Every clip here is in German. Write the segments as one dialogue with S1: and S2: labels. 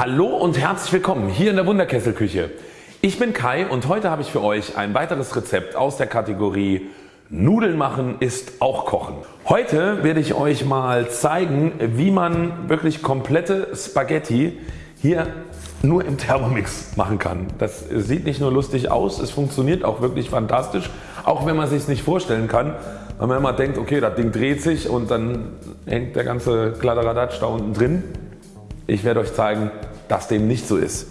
S1: Hallo und herzlich willkommen hier in der Wunderkesselküche. Ich bin Kai und heute habe ich für euch ein weiteres Rezept aus der Kategorie Nudeln machen ist auch Kochen. Heute werde ich euch mal zeigen wie man wirklich komplette Spaghetti hier nur im Thermomix machen kann. Das sieht nicht nur lustig aus, es funktioniert auch wirklich fantastisch, auch wenn man sich nicht vorstellen kann, weil man immer denkt okay das Ding dreht sich und dann hängt der ganze Kladderadatsch da unten drin. Ich werde euch zeigen dass dem nicht so ist.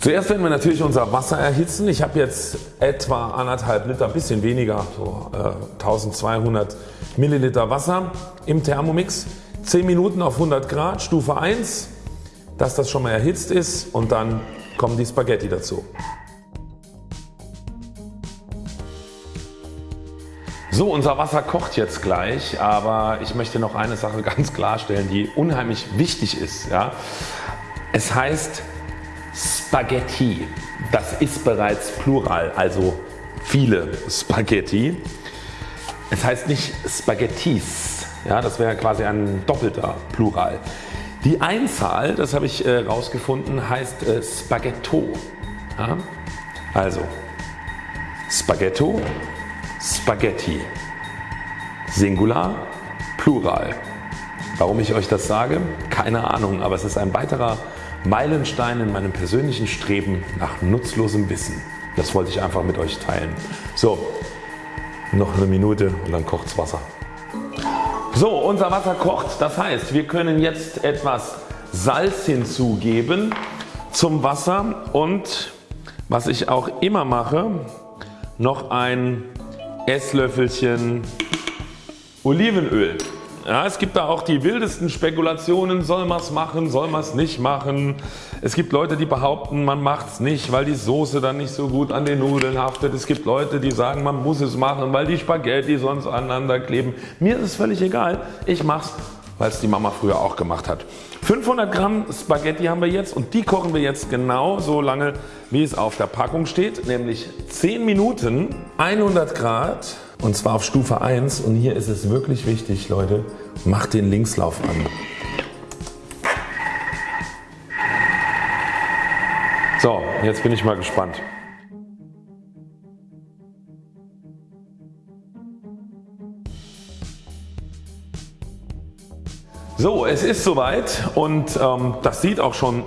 S1: Zuerst werden wir natürlich unser Wasser erhitzen. Ich habe jetzt etwa anderthalb Liter, bisschen weniger, so äh, 1200 Milliliter Wasser im Thermomix. 10 Minuten auf 100 Grad, Stufe 1, dass das schon mal erhitzt ist und dann kommen die Spaghetti dazu. So unser Wasser kocht jetzt gleich, aber ich möchte noch eine Sache ganz klarstellen die unheimlich wichtig ist. Ja. Es heißt Spaghetti. Das ist bereits Plural, also viele Spaghetti. Es heißt nicht Spaghettis, ja, das wäre quasi ein doppelter Plural. Die Einzahl, das habe ich äh, heißt äh, Spaghetto. Ja? Also Spaghetto, Spaghetti. Singular, Plural. Warum ich euch das sage? Keine Ahnung, aber es ist ein weiterer Meilenstein in meinem persönlichen Streben nach nutzlosem Wissen. Das wollte ich einfach mit euch teilen. So, noch eine Minute und dann kocht's Wasser. So, unser Wasser kocht. Das heißt, wir können jetzt etwas Salz hinzugeben zum Wasser und was ich auch immer mache, noch ein Esslöffelchen Olivenöl. Ja, es gibt da auch die wildesten Spekulationen, soll man es machen, soll man es nicht machen. Es gibt Leute die behaupten man macht es nicht weil die Soße dann nicht so gut an den Nudeln haftet. Es gibt Leute die sagen man muss es machen weil die Spaghetti sonst aneinander kleben. Mir ist es völlig egal, ich mache es weil es die Mama früher auch gemacht hat. 500 Gramm Spaghetti haben wir jetzt und die kochen wir jetzt genau so lange wie es auf der Packung steht, nämlich 10 Minuten 100 Grad und zwar auf Stufe 1 und hier ist es wirklich wichtig Leute, macht den Linkslauf an. So, jetzt bin ich mal gespannt. So, es ist soweit und ähm, das sieht auch schon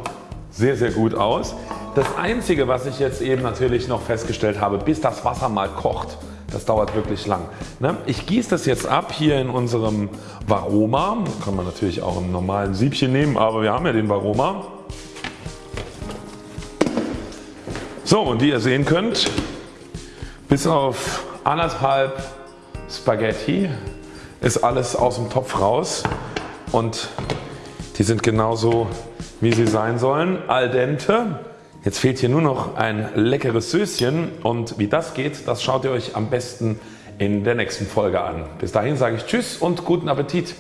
S1: sehr sehr gut aus. Das einzige was ich jetzt eben natürlich noch festgestellt habe, bis das Wasser mal kocht, das dauert wirklich lang. Ne? Ich gieße das jetzt ab hier in unserem Varoma. Kann man natürlich auch im normalen Siebchen nehmen, aber wir haben ja den Varoma. So und wie ihr sehen könnt, bis auf anderthalb Spaghetti ist alles aus dem Topf raus und die sind genauso wie sie sein sollen. Al dente. Jetzt fehlt hier nur noch ein leckeres Söschen und wie das geht, das schaut ihr euch am besten in der nächsten Folge an. Bis dahin sage ich Tschüss und guten Appetit.